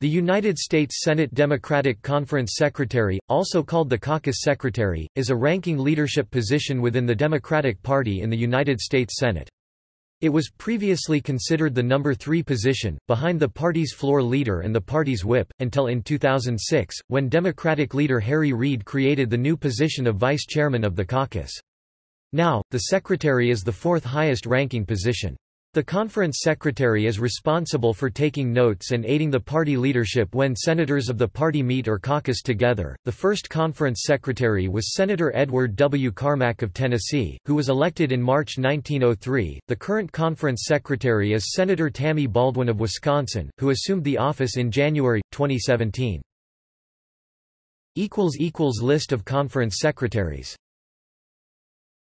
The United States Senate Democratic Conference Secretary, also called the Caucus Secretary, is a ranking leadership position within the Democratic Party in the United States Senate. It was previously considered the number three position, behind the party's floor leader and the party's whip, until in 2006, when Democratic leader Harry Reid created the new position of vice chairman of the caucus. Now, the secretary is the fourth highest ranking position. The conference secretary is responsible for taking notes and aiding the party leadership when senators of the party meet or caucus together. The first conference secretary was Senator Edward W. Carmack of Tennessee, who was elected in March 1903. The current conference secretary is Senator Tammy Baldwin of Wisconsin, who assumed the office in January 2017. equals equals list of conference secretaries